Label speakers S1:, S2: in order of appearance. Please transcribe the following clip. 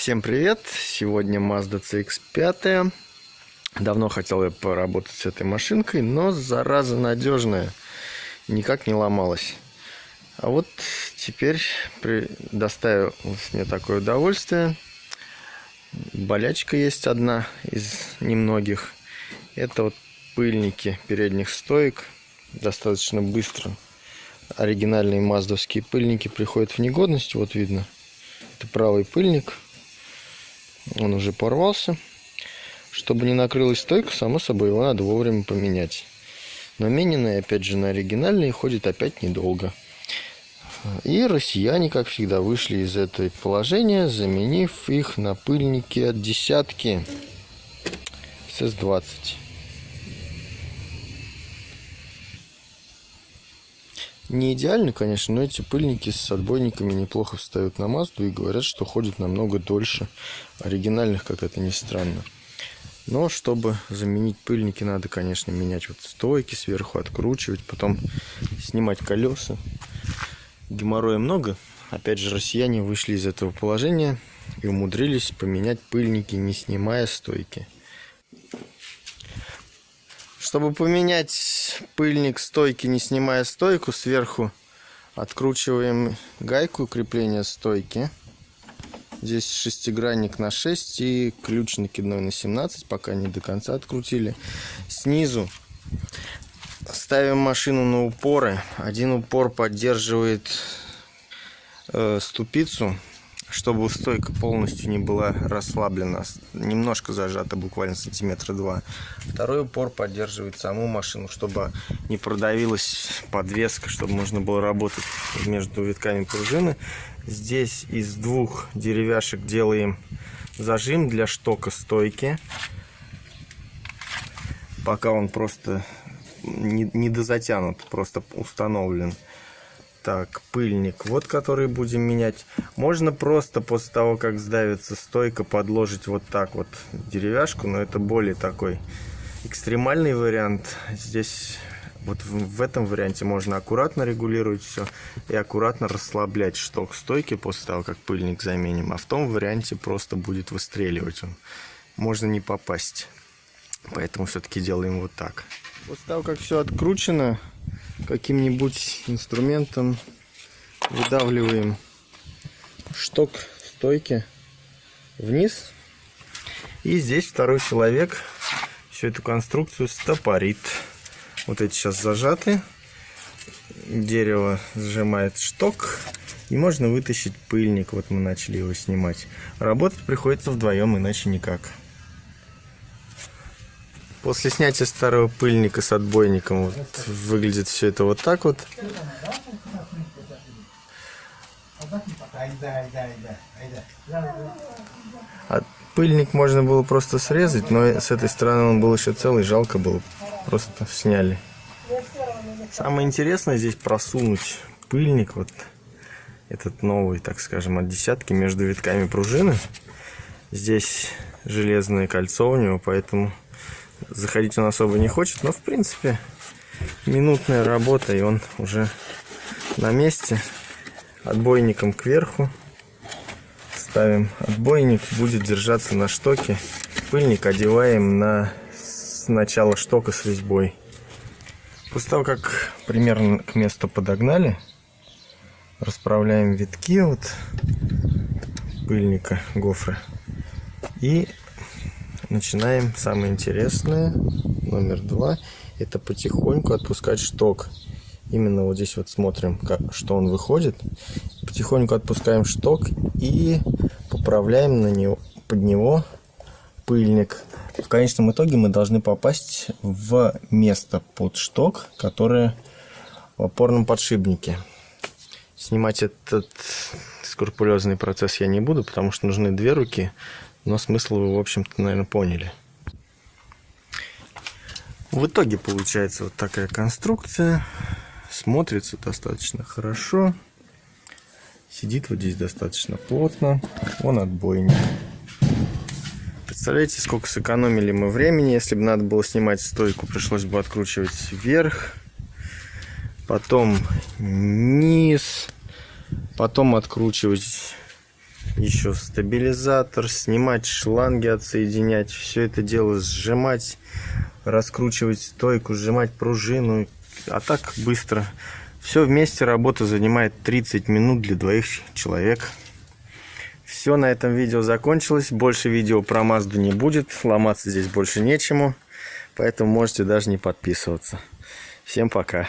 S1: Всем привет! Сегодня Mazda CX-5. Давно хотел я поработать с этой машинкой, но зараза надежная. Никак не ломалась. А вот теперь доставилось мне такое удовольствие. Болячка есть одна из немногих. Это вот пыльники передних стоек. Достаточно быстро оригинальные маздовские пыльники приходят в негодность. Вот видно. Это правый пыльник он уже порвался. Чтобы не накрылась стойка, само собой, его надо вовремя поменять. Но мененные, опять же, на оригинальные ходит опять недолго. И россияне, как всегда, вышли из этого положения, заменив их на пыльники от десятки СС-20. Не идеально, конечно, но эти пыльники с отбойниками неплохо встают на Мазду и говорят, что ходят намного дольше оригинальных, как это ни странно. Но чтобы заменить пыльники, надо, конечно, менять вот стойки сверху, откручивать, потом снимать колеса. Геморроя много. Опять же, россияне вышли из этого положения и умудрились поменять пыльники, не снимая стойки. Чтобы поменять пыльник стойки, не снимая стойку, сверху откручиваем гайку крепления стойки. Здесь шестигранник на 6 и ключ накидной на 17, пока не до конца открутили. Снизу ставим машину на упоры. Один упор поддерживает э, ступицу чтобы стойка полностью не была расслаблена, немножко зажата, буквально сантиметра два. Второй упор поддерживает саму машину, чтобы не продавилась подвеска, чтобы можно было работать между витками пружины. Здесь из двух деревяшек делаем зажим для штока стойки. Пока он просто не, не дозатянут, просто установлен. Так, пыльник, вот который будем менять. Можно просто после того, как сдавится стойка, подложить вот так вот деревяшку, но это более такой экстремальный вариант. Здесь вот в, этом варианте можно аккуратно регулировать все и аккуратно расслаблять шток стойки после того, как пыльник заменим. А в том варианте просто будет выстреливать он. Можно не попасть. Поэтому все-таки делаем вот так. После того, как все откручено, каким-нибудь инструментом выдавливаем шток стойки вниз. И здесь второй человек всю эту конструкцию стопорит. Вот эти сейчас зажаты. Дерево сжимает шток. И можно вытащить пыльник. Вот мы начали его снимать. Работать приходится вдвоем, иначе никак. После снятия старого пыльника с отбойником вот, выглядит все это вот так вот. А пыльник можно было просто срезать, но с этой стороны он был еще целый, жалко было. Просто сняли. Самое интересное здесь просунуть пыльник, вот этот новый, так скажем, от десятки между витками пружины. Здесь железное кольцо у него, поэтому заходить он особо не хочет, но в принципе минутная работа и он уже на месте. Отбойником кверху ставим отбойник, будет держаться на штоке. Пыльник одеваем на начало штока с резьбой. После того, как примерно к месту подогнали, расправляем витки вот пыльника гофры и начинаем самое интересное, номер два, это потихоньку отпускать шток. Именно вот здесь вот смотрим, как, что он выходит. Потихоньку отпускаем шток и поправляем на него, под него пыльник. В конечном итоге мы должны попасть в место под шток, которое в опорном подшипнике. Снимать этот скрупулезный процесс я не буду, потому что нужны две руки но смысл вы, в общем-то, наверное, поняли. В итоге получается вот такая конструкция. Смотрится достаточно хорошо. Сидит вот здесь достаточно плотно. Он отбойник. Представляете, сколько сэкономили мы времени. Если бы надо было снимать стойку, пришлось бы откручивать вверх. Потом низ. Потом откручивать еще стабилизатор, снимать шланги, отсоединять, все это дело сжимать, раскручивать стойку, сжимать пружину, а так быстро. Все вместе работа занимает 30 минут для двоих человек. Все, на этом видео закончилось. Больше видео про Мазду не будет. Ломаться здесь больше нечему. Поэтому можете даже не подписываться. Всем пока.